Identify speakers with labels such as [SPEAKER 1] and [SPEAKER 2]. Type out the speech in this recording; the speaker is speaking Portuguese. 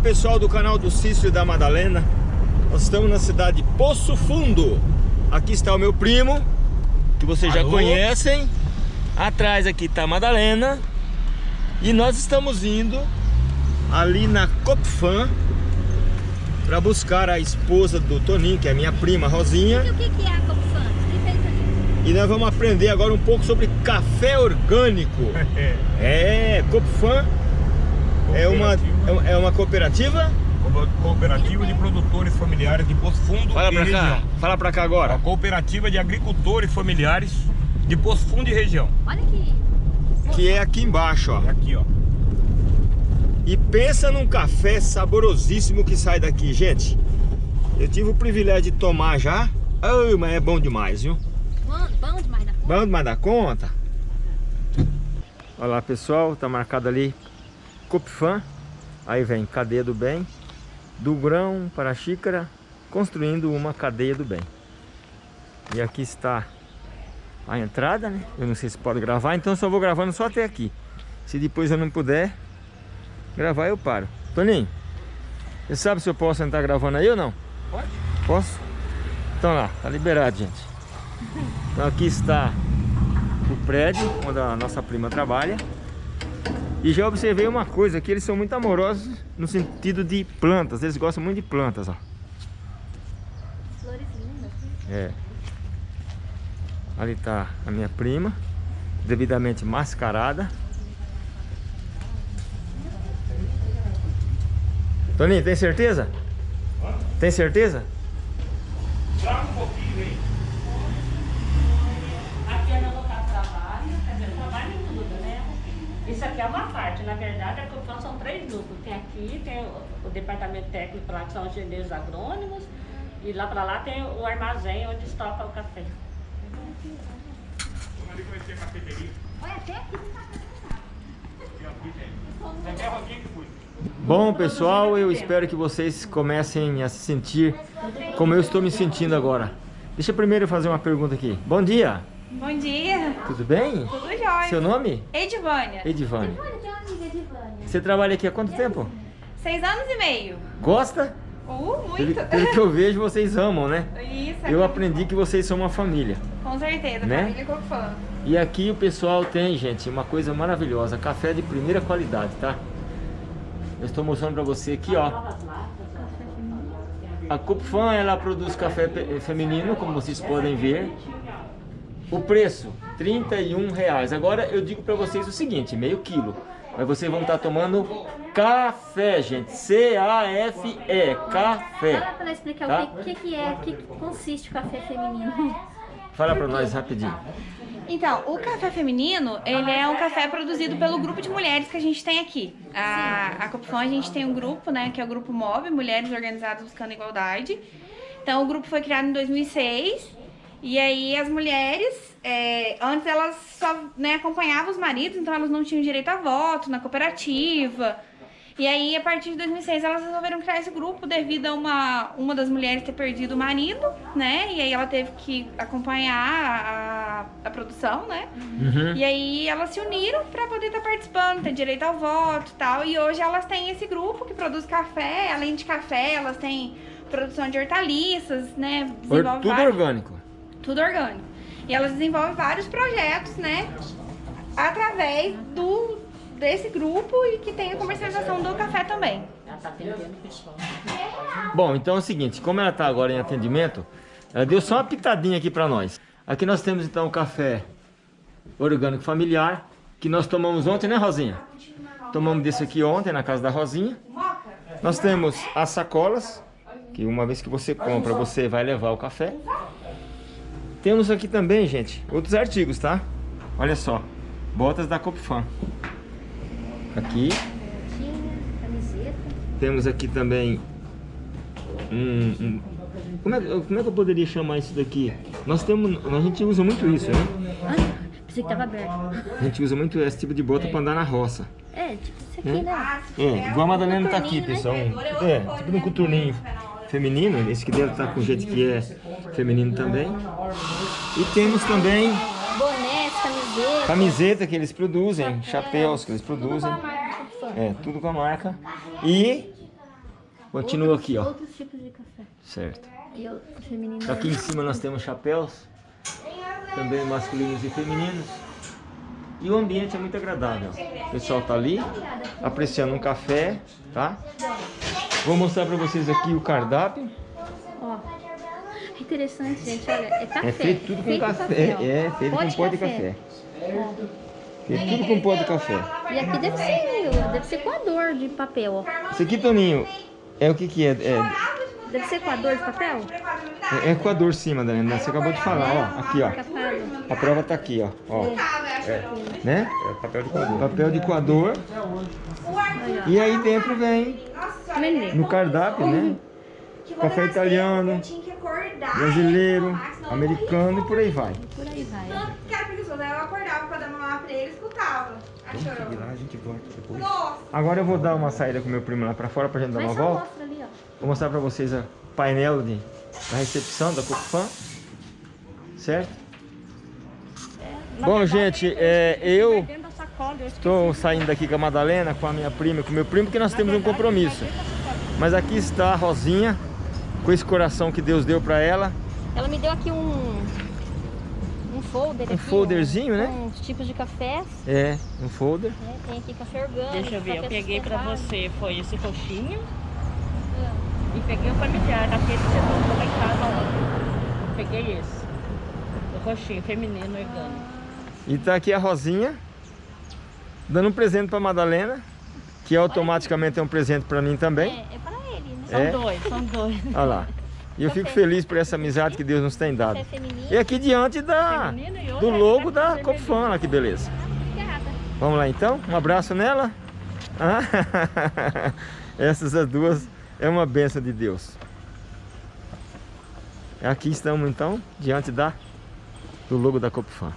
[SPEAKER 1] Olá pessoal do canal do Cício e da Madalena. Nós estamos na cidade de Poço Fundo. Aqui está o meu primo Que vocês Alô? já conhecem. Atrás aqui está a Madalena. E nós estamos indo Ali na Copfan Para buscar a esposa do Toninho Que é a minha prima Rosinha.
[SPEAKER 2] E o que é a Copfan?
[SPEAKER 1] E nós vamos aprender agora um pouco sobre café orgânico. É, Copfan é uma, é uma cooperativa?
[SPEAKER 3] Cooperativa de Produtores Familiares de Poço Fundo
[SPEAKER 1] Fala pra região. cá, fala pra cá agora.
[SPEAKER 3] A Cooperativa de Agricultores Familiares de Poço Fundo e região.
[SPEAKER 2] Olha aqui.
[SPEAKER 1] Que é aqui embaixo, ó.
[SPEAKER 3] É aqui, ó.
[SPEAKER 1] E pensa num café saborosíssimo que sai daqui, gente. Eu tive o privilégio de tomar já. Ai, mas é bom demais, viu?
[SPEAKER 2] Bom, bom demais da conta.
[SPEAKER 1] Bom demais da conta. Olha lá, pessoal, tá marcado ali Copfan, aí vem cadeia do bem, do grão para a xícara, construindo uma cadeia do bem. E aqui está a entrada, né? Eu não sei se pode gravar, então só vou gravando só até aqui. Se depois eu não puder gravar, eu paro. Toninho, você sabe se eu posso entrar gravando aí ou não?
[SPEAKER 3] Pode.
[SPEAKER 1] Posso? Então lá, tá liberado, gente. Então aqui está o prédio onde a nossa prima trabalha. E já observei uma coisa, que eles são muito amorosos no sentido de plantas. Eles gostam muito de plantas, ó.
[SPEAKER 2] Flores lindas.
[SPEAKER 1] É. Ali tá a minha prima, devidamente mascarada. Toninho, tem certeza? Tem certeza?
[SPEAKER 3] Traga um pouquinho, hein?
[SPEAKER 4] Isso aqui é uma parte, na verdade, a Coplan são três grupos. Tem aqui, tem o, o departamento técnico lá, que são os engenheiros agrônomos, e lá para lá tem o armazém onde estoca o café.
[SPEAKER 3] Ali conhecer a cafeteria.
[SPEAKER 2] Olha, até aqui
[SPEAKER 1] Bom pessoal, eu espero que vocês comecem a se sentir como eu estou me sentindo agora. Deixa eu primeiro fazer uma pergunta aqui. Bom dia!
[SPEAKER 5] Bom dia.
[SPEAKER 1] Tudo bem?
[SPEAKER 5] Tudo jóia.
[SPEAKER 1] Seu nome?
[SPEAKER 5] Edivânia.
[SPEAKER 1] Edivânia. Você trabalha aqui há quanto tempo?
[SPEAKER 5] Seis anos e meio.
[SPEAKER 1] Gosta?
[SPEAKER 5] Uh, muito.
[SPEAKER 1] Pelo, pelo que eu vejo, vocês amam, né?
[SPEAKER 5] Isso.
[SPEAKER 1] Eu aprendi que vocês são uma família.
[SPEAKER 5] Com certeza,
[SPEAKER 1] né?
[SPEAKER 5] família Cofã.
[SPEAKER 1] E aqui o pessoal tem, gente, uma coisa maravilhosa. Café de primeira qualidade, tá? Eu estou mostrando pra você aqui, ó. A Cupfan, ela produz café feminino, como vocês podem ver. O preço, 31 reais. Agora eu digo para vocês o seguinte, meio quilo. Mas vocês vão estar tomando café, gente. C-A-F-E, café.
[SPEAKER 2] Fala para explicar tá? o que, que, é, o que consiste o café feminino.
[SPEAKER 1] Fala para nós rapidinho.
[SPEAKER 5] Então, o café feminino, ele é um café produzido pelo grupo de mulheres que a gente tem aqui. A, a Copfon, a gente tem um grupo, né, que é o Grupo MOB, Mulheres Organizadas Buscando Igualdade. Então, o grupo foi criado em 2006 e aí as mulheres, é, antes elas só né, acompanhavam os maridos, então elas não tinham direito a voto na cooperativa. E aí, a partir de 2006, elas resolveram criar esse grupo devido a uma, uma das mulheres ter perdido o marido, né? E aí ela teve que acompanhar a, a produção, né? Uhum. E aí elas se uniram para poder estar tá participando, ter direito ao voto e tal. E hoje elas têm esse grupo que produz café, além de café, elas têm produção de hortaliças, né?
[SPEAKER 1] Tudo vários... orgânico
[SPEAKER 5] tudo orgânico. E elas desenvolvem vários projetos, né? Através do, desse grupo e que tem a comercialização do café também. Ela atendendo.
[SPEAKER 1] Bom, então é o seguinte, como ela está agora em atendimento, ela deu só uma pitadinha aqui para nós. Aqui nós temos então o café orgânico familiar, que nós tomamos ontem, né Rosinha? Tomamos desse aqui ontem na casa da Rosinha. Nós temos as sacolas, que uma vez que você compra, você vai levar o café. Temos aqui também, gente, outros artigos, tá? Olha só, botas da Copfan. Aqui. Temos aqui também um, um como, é, como é que eu poderia chamar isso daqui? Nós temos, a gente usa muito isso, né?
[SPEAKER 2] Ah, pensei que tava aberto.
[SPEAKER 1] A gente usa muito esse tipo de bota para andar na roça.
[SPEAKER 2] É, tipo isso aqui, é? né?
[SPEAKER 1] É, igual a Madalena tá aqui, pessoal. É, tipo um coturninho feminino, esse que deve estar com o jeito que é feminino também. E temos também
[SPEAKER 2] bonés, camiseta.
[SPEAKER 1] Camiseta que eles produzem, chapéus que eles produzem. É, tudo com a marca. E Continua aqui, ó.
[SPEAKER 2] Outros tipos de café.
[SPEAKER 1] Certo.
[SPEAKER 2] E.
[SPEAKER 1] Aqui em cima nós temos chapéus, também masculinos e femininos. E o ambiente é muito agradável. O pessoal tá ali, apreciando um café, tá? Vou mostrar para vocês aqui o cardápio.
[SPEAKER 2] Ó. É interessante, gente. Olha, é café.
[SPEAKER 1] É feito tudo com
[SPEAKER 2] feito
[SPEAKER 1] café.
[SPEAKER 2] ó.
[SPEAKER 1] É, feito com pó de café. Feito tudo com pó de café.
[SPEAKER 2] E aqui deve ser deve ser coador de papel, ó.
[SPEAKER 1] Isso aqui, Toninho, é o que que é? É,
[SPEAKER 2] Deve ser coador de papel?
[SPEAKER 1] é coador sim, Madalena. Você acabou de falar, ó. Aqui, ó. A prova tá aqui, ó. ó. É, né?
[SPEAKER 3] É papel de coador.
[SPEAKER 1] Papel de coador. E aí dentro vem
[SPEAKER 2] Nenê.
[SPEAKER 1] no cardápio, né? Café italiano, brasileiro, americano e por aí vai.
[SPEAKER 2] Por aí vai.
[SPEAKER 5] Tanto que era preguiçoso, aí eu acordava pra dar mamar pra ele e escutava.
[SPEAKER 1] Lá, a gente volta depois.
[SPEAKER 5] Nossa!
[SPEAKER 1] Agora eu vou dar uma saída com meu primo lá pra fora pra gente dar uma volta.
[SPEAKER 2] mostra ali, ó.
[SPEAKER 1] Vou mostrar pra vocês o painel de, da recepção da Copfan. Certo?
[SPEAKER 4] Na
[SPEAKER 1] Bom, gente, é, eu Estou saindo daqui com a Madalena, com a minha prima e com o meu primo, porque nós
[SPEAKER 4] Na
[SPEAKER 1] temos um compromisso.
[SPEAKER 4] sacola.
[SPEAKER 1] Mas aqui está a Rosinha, com esse coração que Deus deu pra ela.
[SPEAKER 2] Ela me deu aqui um um folder
[SPEAKER 1] Um
[SPEAKER 2] aqui,
[SPEAKER 1] folderzinho,
[SPEAKER 2] ó,
[SPEAKER 1] né?
[SPEAKER 2] Os tipos de cafés,
[SPEAKER 1] É, um folder.
[SPEAKER 2] né? Tem aqui café orgânico.
[SPEAKER 4] Deixa eu ver, eu peguei pra
[SPEAKER 2] sustentável.
[SPEAKER 4] você, foi esse roxinho. E peguei o familiar, daquele que você comprou lá em casa ontem. Peguei esse. O roxinho, feminino, orgânico.
[SPEAKER 1] E tá aqui a Rosinha, dando um presente pra Madalena, que automaticamente é um presente pra mim também.
[SPEAKER 2] É, é pra ele, né?
[SPEAKER 4] São
[SPEAKER 1] É?
[SPEAKER 4] dois, são dois.
[SPEAKER 1] Olha lá. E eu fico feliz por essa amizade que Deus nos tem dado.
[SPEAKER 2] Feminino.
[SPEAKER 1] E aqui diante da, do
[SPEAKER 4] é
[SPEAKER 1] logo da
[SPEAKER 4] vermelho.
[SPEAKER 1] Copfan, olha que beleza.
[SPEAKER 2] Obrigada.
[SPEAKER 1] Vamos lá então? Um abraço nela. Ah, Essas as duas é uma benção de Deus. Aqui estamos então, diante da, do logo da Copfan.